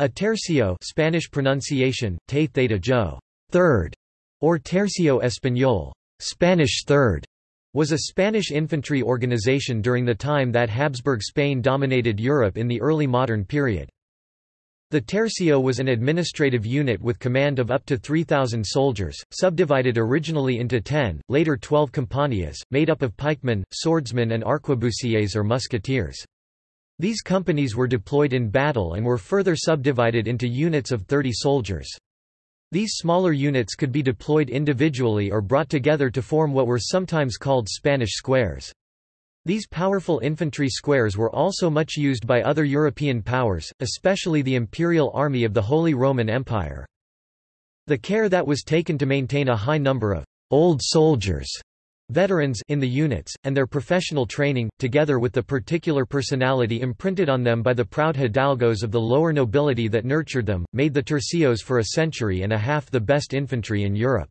A tercio Spanish pronunciation, te theta jo, third, or tercio español, Spanish third, was a Spanish infantry organization during the time that Habsburg Spain dominated Europe in the early modern period. The tercio was an administrative unit with command of up to 3,000 soldiers, subdivided originally into 10, later 12 compañías, made up of pikemen, swordsmen and arquebusiers or musketeers. These companies were deployed in battle and were further subdivided into units of 30 soldiers. These smaller units could be deployed individually or brought together to form what were sometimes called Spanish squares. These powerful infantry squares were also much used by other European powers, especially the Imperial Army of the Holy Roman Empire. The care that was taken to maintain a high number of «old soldiers» Veterans in the units, and their professional training, together with the particular personality imprinted on them by the proud hidalgos of the lower nobility that nurtured them, made the tercios for a century and a half the best infantry in Europe.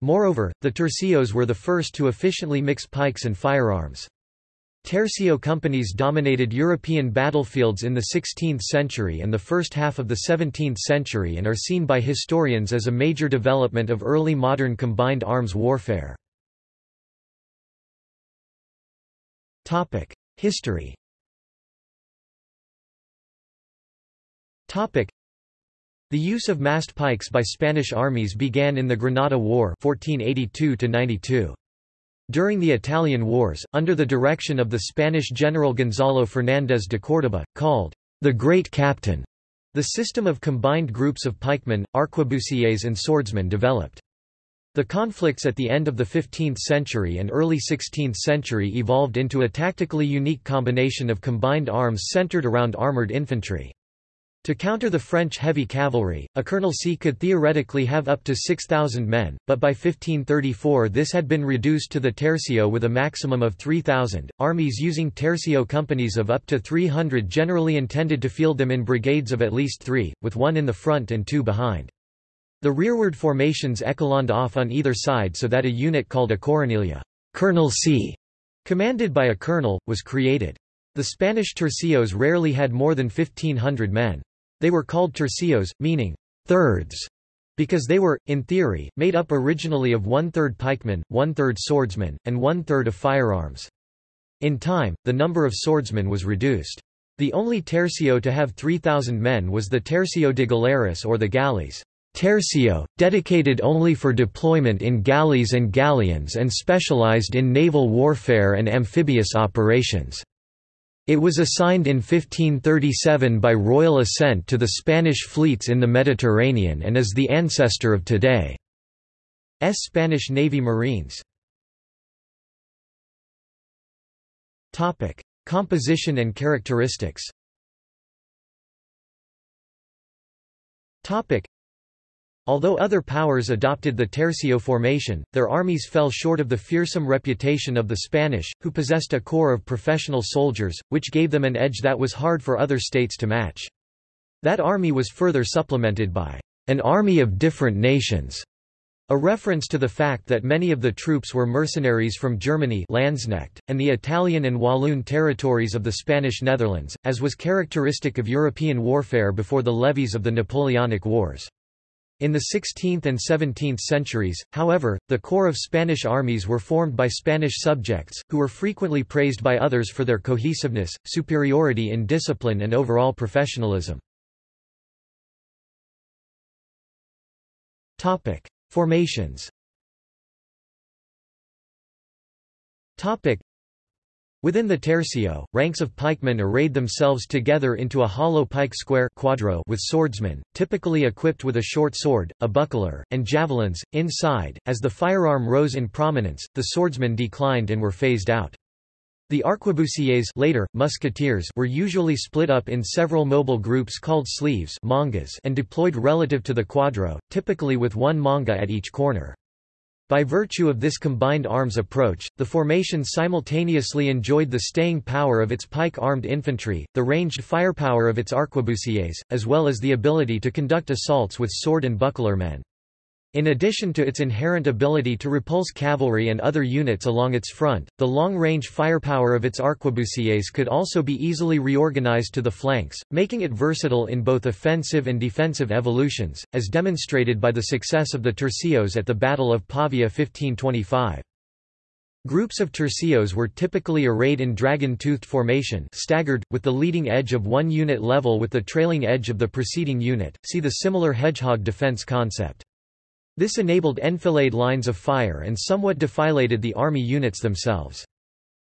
Moreover, the tercios were the first to efficiently mix pikes and firearms. Tercio companies dominated European battlefields in the 16th century and the first half of the 17th century and are seen by historians as a major development of early modern combined arms warfare. History The use of mast pikes by Spanish armies began in the Granada War 1482 -92. During the Italian Wars, under the direction of the Spanish general Gonzalo Fernández de Córdoba, called the Great Captain, the system of combined groups of pikemen, arquebusiers and swordsmen developed. The conflicts at the end of the 15th century and early 16th century evolved into a tactically unique combination of combined arms centered around armored infantry. To counter the French heavy cavalry, a colonelcy could theoretically have up to 6,000 men, but by 1534 this had been reduced to the tercio with a maximum of 3,000. Armies using tercio companies of up to 300 generally intended to field them in brigades of at least three, with one in the front and two behind. The rearward formations echeloned off on either side so that a unit called a coronelia colonelcy, commanded by a colonel, was created. The Spanish tercios rarely had more than 1,500 men. They were called tercios, meaning thirds, because they were, in theory, made up originally of one-third pikemen, one-third swordsmen, and one-third of firearms. In time, the number of swordsmen was reduced. The only tercio to have 3,000 men was the Tercio de Galeras or the galleys. Tercio, dedicated only for deployment in galleys and galleons and specialized in naval warfare and amphibious operations. It was assigned in 1537 by royal assent to the Spanish fleets in the Mediterranean and is the ancestor of today's Spanish Navy Marines. Composition and characteristics Although other powers adopted the tercio formation, their armies fell short of the fearsome reputation of the Spanish, who possessed a corps of professional soldiers, which gave them an edge that was hard for other states to match. That army was further supplemented by an army of different nations, a reference to the fact that many of the troops were mercenaries from Germany Landsknecht, and the Italian and Walloon territories of the Spanish Netherlands, as was characteristic of European warfare before the levies of the Napoleonic Wars. In the 16th and 17th centuries, however, the core of Spanish armies were formed by Spanish subjects, who were frequently praised by others for their cohesiveness, superiority in discipline and overall professionalism. Formations Within the tercio, ranks of pikemen arrayed themselves together into a hollow pike square quadro with swordsmen, typically equipped with a short sword, a buckler, and javelins. Inside, as the firearm rose in prominence, the swordsmen declined and were phased out. The arquebusiers later, musketeers were usually split up in several mobile groups called sleeves mangas and deployed relative to the quadro, typically with one manga at each corner. By virtue of this combined arms approach, the formation simultaneously enjoyed the staying power of its pike-armed infantry, the ranged firepower of its arquebusiers, as well as the ability to conduct assaults with sword and buckler men. In addition to its inherent ability to repulse cavalry and other units along its front, the long-range firepower of its arquebusiers could also be easily reorganized to the flanks, making it versatile in both offensive and defensive evolutions, as demonstrated by the success of the tercios at the Battle of Pavia 1525. Groups of tercios were typically arrayed in dragon-toothed formation staggered, with the leading edge of one unit level with the trailing edge of the preceding unit, see the similar hedgehog defense concept. This enabled enfilade lines of fire and somewhat defilated the army units themselves.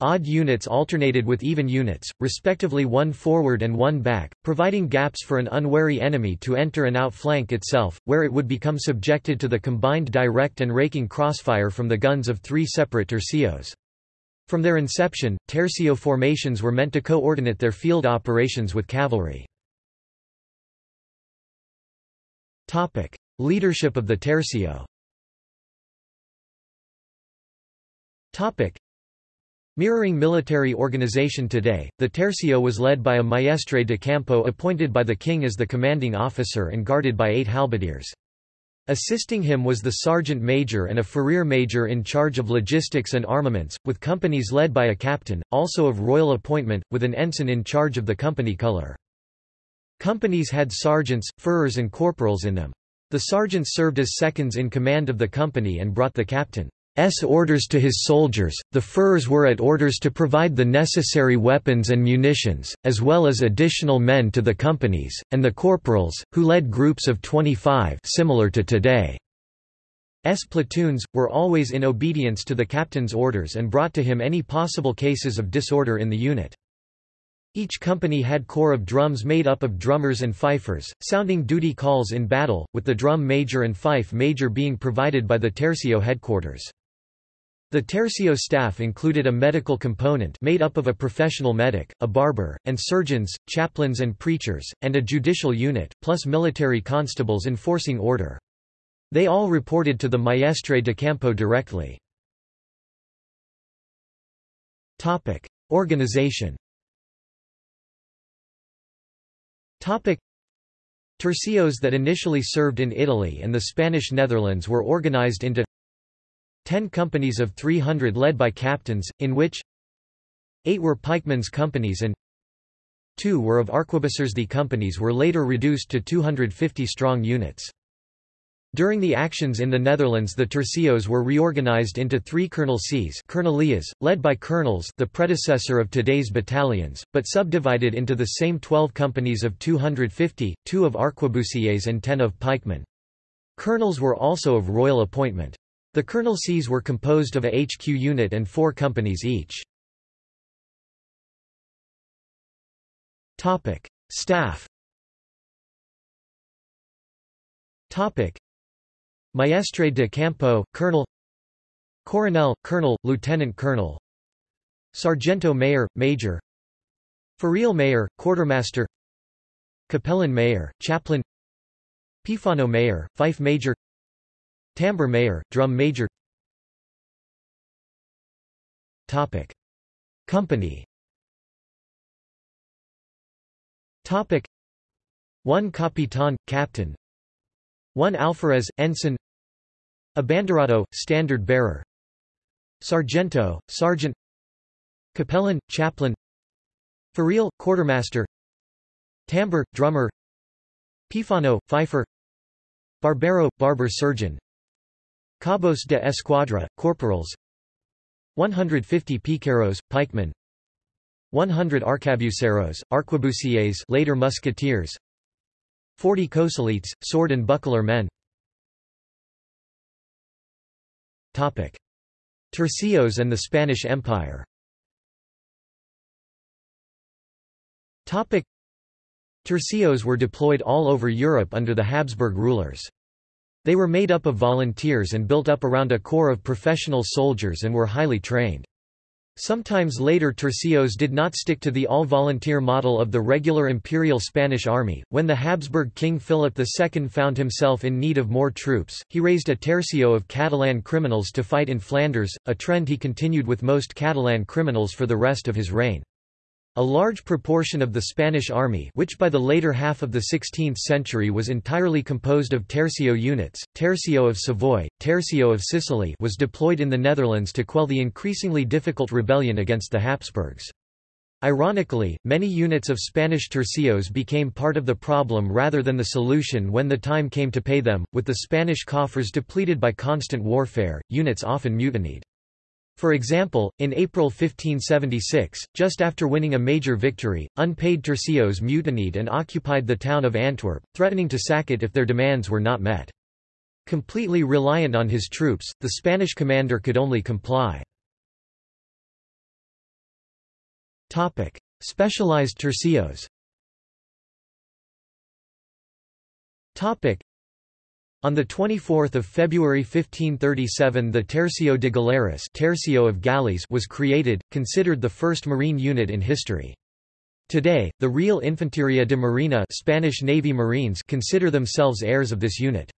Odd units alternated with even units, respectively one forward and one back, providing gaps for an unwary enemy to enter and outflank itself, where it would become subjected to the combined direct and raking crossfire from the guns of three separate tercios. From their inception, tercio formations were meant to coordinate their field operations with cavalry. Leadership of the Tercio Mirroring military organization today, the Tercio was led by a maestre de campo appointed by the king as the commanding officer and guarded by eight halberdiers. Assisting him was the sergeant major and a furrier major in charge of logistics and armaments, with companies led by a captain, also of royal appointment, with an ensign in charge of the company colour. Companies had sergeants, furriers and corporals in them. The sergeants served as seconds in command of the company and brought the captain's orders to his soldiers, the furriers were at orders to provide the necessary weapons and munitions, as well as additional men to the companies, and the corporals, who led groups of 25 similar to today. S platoons, were always in obedience to the captain's orders and brought to him any possible cases of disorder in the unit. Each company had corps of drums made up of drummers and fifers, sounding duty calls in battle, with the drum major and fife major being provided by the tercio headquarters. The tercio staff included a medical component made up of a professional medic, a barber, and surgeons, chaplains and preachers, and a judicial unit, plus military constables enforcing order. They all reported to the maestre de campo directly. Organization Tercios that initially served in Italy and the Spanish Netherlands were organized into ten companies of 300 led by captains, in which eight were pikemen's companies and two were of arquebusiers. The companies were later reduced to 250 strong units. During the actions in the Netherlands the tercios were reorganized into three colonelcies colonelias, led by colonels the predecessor of today's battalions, but subdivided into the same 12 companies of 250, two of arquebusiers and 10 of pikemen. Colonels were also of royal appointment. The colonelcies were composed of a HQ unit and four companies each. Staff Maestre de Campo, Colonel Coronel, Colonel, Lieutenant Colonel. Sargento Mayor, Major. Farrier Mayor, Quartermaster. Capellan Mayor, Chaplain. Pifano Mayor, Fife Major. Tambour Mayor, Drum Major. Topic. Company. Topic. 1 Capitan, Captain 1 Alferez, Ensign. Abanderado, standard bearer. Sargento, sergeant. Capellan, chaplain. Farrier, quartermaster. Tambour, drummer. Pifano, fifer Barbero, barber surgeon. Cabos de Escuadra, corporals. 150 piqueros, pikemen. 100 arcabuceros, arquebusiers later musketeers 40 coseletes, sword and buckler men Tercios and the Spanish Empire Tercios were deployed all over Europe under the Habsburg rulers. They were made up of volunteers and built up around a corps of professional soldiers and were highly trained. Sometimes later tercios did not stick to the all-volunteer model of the regular imperial Spanish army. When the Habsburg king Philip II found himself in need of more troops, he raised a tercio of Catalan criminals to fight in Flanders, a trend he continued with most Catalan criminals for the rest of his reign. A large proportion of the Spanish army which by the later half of the 16th century was entirely composed of tercio units, tercio of Savoy, tercio of Sicily was deployed in the Netherlands to quell the increasingly difficult rebellion against the Habsburgs. Ironically, many units of Spanish tercios became part of the problem rather than the solution when the time came to pay them, with the Spanish coffers depleted by constant warfare, units often mutinied. For example, in April 1576, just after winning a major victory, unpaid tercios mutinied and occupied the town of Antwerp, threatening to sack it if their demands were not met. Completely reliant on his troops, the Spanish commander could only comply. Specialized tercios on 24 February 1537 the Tercio de Galeras Tercio of was created, considered the first marine unit in history. Today, the Real Infanteria de Marina Spanish Navy Marines consider themselves heirs of this unit.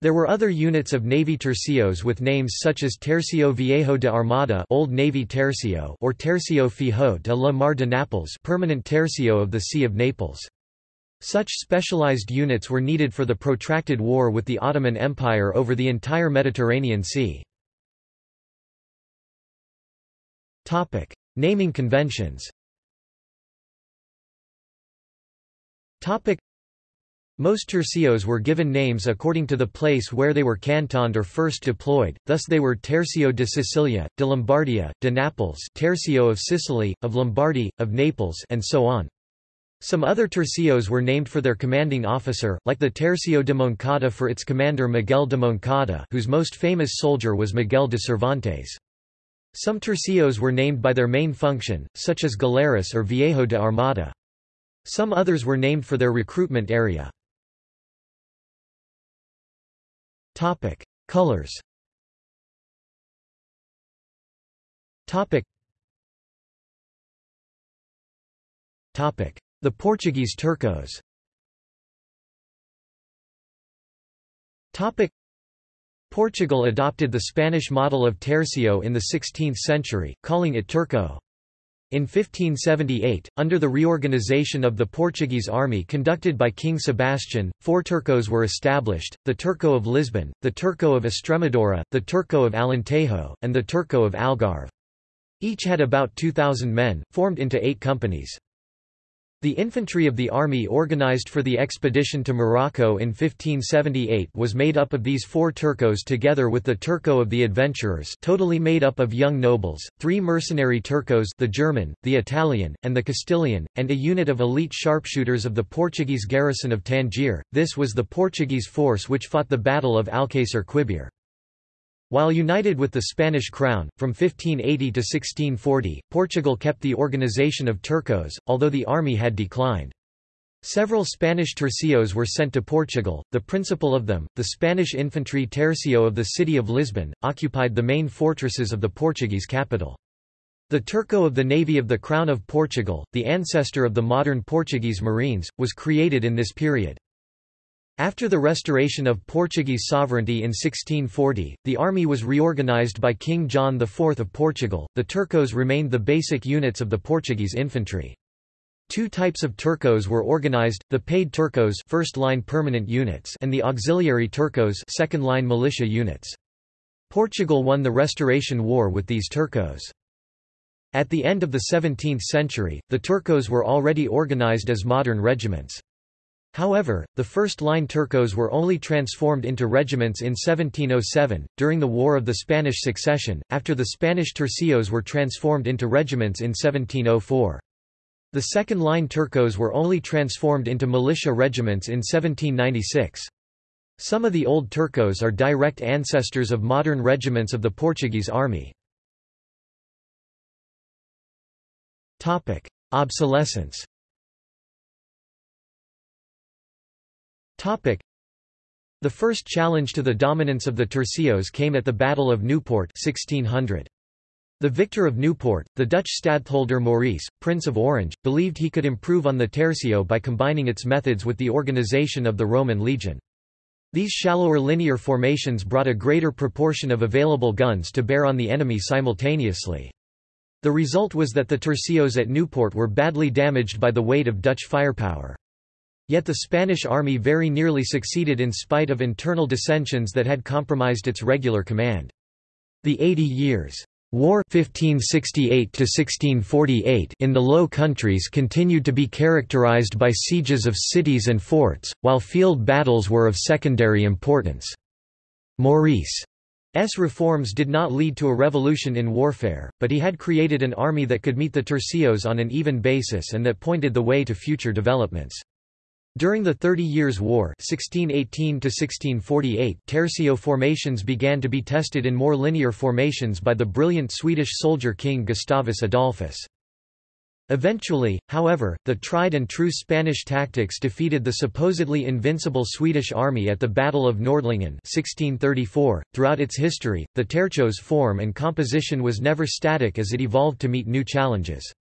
There were other units of Navy tercios with names such as Tercio Viejo de Armada Old Navy Tercio or Tercio Fijo de la Mar de Naples Permanent Tercio of the Sea of Naples. Such specialized units were needed for the protracted war with the Ottoman Empire over the entire Mediterranean Sea. Topic: Naming conventions Topic: most tercios were given names according to the place where they were cantoned or first deployed, thus they were Tercio de Sicilia, de Lombardia, de Naples Tercio of Sicily, of Lombardy, of Naples and so on. Some other tercios were named for their commanding officer, like the Tercio de Moncada for its commander Miguel de Moncada whose most famous soldier was Miguel de Cervantes. Some tercios were named by their main function, such as Galeras or Viejo de Armada. Some others were named for their recruitment area. Topic: Colors Topic. Topic. The Portuguese Terços Portugal adopted the Spanish model of tercio in the 16th century, calling it terço. In 1578, under the reorganization of the Portuguese army conducted by King Sebastian, four terços were established, the Terço of Lisbon, the Terço of Estremadura, the Terço of Alentejo, and the Terço of Algarve. Each had about 2,000 men, formed into eight companies. The infantry of the army organized for the expedition to Morocco in 1578 was made up of these four Terços together with the Terço of the adventurers totally made up of young nobles, three mercenary Terços the German, the Italian, and the Castilian, and a unit of elite sharpshooters of the Portuguese garrison of Tangier. This was the Portuguese force which fought the Battle of Alcácer Quibir. While united with the Spanish crown, from 1580 to 1640, Portugal kept the organization of Terços, although the army had declined. Several Spanish tercios were sent to Portugal, the principal of them, the Spanish infantry tercio of the city of Lisbon, occupied the main fortresses of the Portuguese capital. The Terço of the Navy of the Crown of Portugal, the ancestor of the modern Portuguese Marines, was created in this period. After the restoration of Portuguese sovereignty in 1640, the army was reorganized by King John IV of Portugal. The Terços remained the basic units of the Portuguese infantry. Two types of Terços were organized, the paid Terços first-line permanent units and the auxiliary Terços second-line militia units. Portugal won the Restoration War with these Terços. At the end of the 17th century, the Turcos were already organized as modern regiments. However, the first-line Terços were only transformed into regiments in 1707, during the War of the Spanish Succession, after the Spanish tercios were transformed into regiments in 1704. The second-line Terços were only transformed into militia regiments in 1796. Some of the old Terços are direct ancestors of modern regiments of the Portuguese army. Obsolescence The first challenge to the dominance of the tercios came at the Battle of Newport 1600. The victor of Newport, the Dutch stadtholder Maurice, Prince of Orange, believed he could improve on the tercio by combining its methods with the organization of the Roman legion. These shallower linear formations brought a greater proportion of available guns to bear on the enemy simultaneously. The result was that the tercios at Newport were badly damaged by the weight of Dutch firepower. Yet the Spanish army very nearly succeeded in spite of internal dissensions that had compromised its regular command. The Eighty Years' War 1568 in the Low Countries continued to be characterized by sieges of cities and forts, while field battles were of secondary importance. Maurice S. reforms did not lead to a revolution in warfare, but he had created an army that could meet the tercios on an even basis and that pointed the way to future developments. During the Thirty Years' War 1618 tercio formations began to be tested in more linear formations by the brilliant Swedish soldier king Gustavus Adolphus. Eventually, however, the tried-and-true Spanish tactics defeated the supposedly invincible Swedish army at the Battle of Nordlingen 1634. .Throughout its history, the tercios form and composition was never static as it evolved to meet new challenges.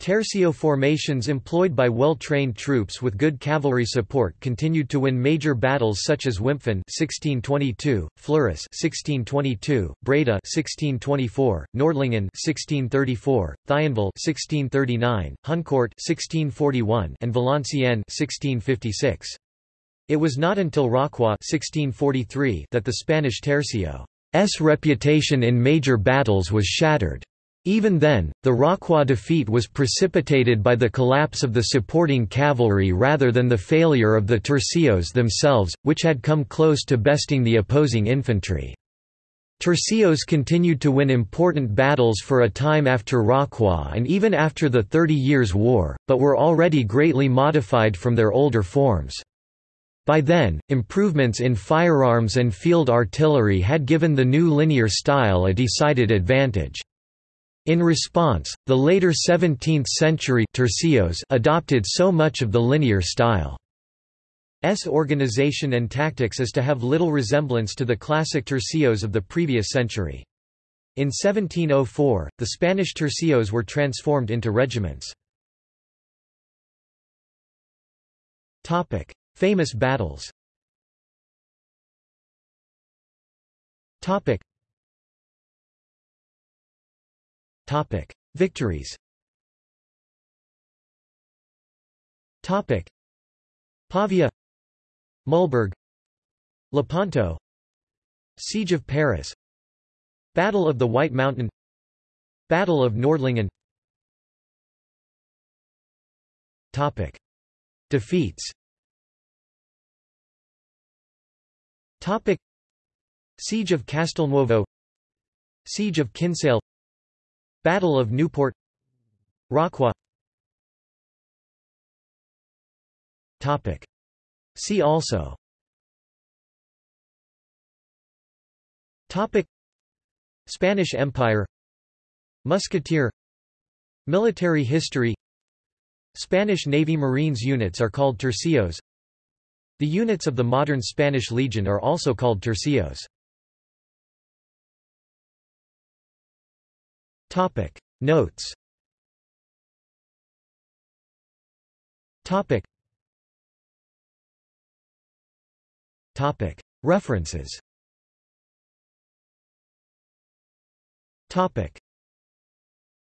Tercio formations employed by well-trained troops with good cavalry support continued to win major battles such as Wimpfen 1622, Fleurus 1622, Breda 1624, Nordlingen 1634, Thionville 1639, Honnecourt 1641, and Valenciennes 1656. It was not until Rocroi 1643 that the Spanish tercio's reputation in major battles was shattered. Even then, the Rocroi defeat was precipitated by the collapse of the supporting cavalry rather than the failure of the tercios themselves, which had come close to besting the opposing infantry. Tercios continued to win important battles for a time after Rocroi and even after the Thirty Years' War, but were already greatly modified from their older forms. By then, improvements in firearms and field artillery had given the new linear style a decided advantage. In response, the later 17th-century tercios adopted so much of the linear style. S organization and tactics as to have little resemblance to the classic tercios of the previous century. In 1704, the Spanish tercios were transformed into regiments. Famous battles Topic: Victories. Topic: Pavia, Mühlberg, Lepanto, Siege of Paris, Battle of the White Mountain, Battle of Nordlingen. Topic: Defeats. Topic: Siege of Castelnuovo, Siege of Kinsale Battle of Newport. Rocroi Topic. See also. Topic. Spanish Empire. Musketeer. Military history. Spanish Navy Marines units are called tercios. The units of the modern Spanish Legion are also called tercios Topic. Notes. Topic. Topic. References. Topic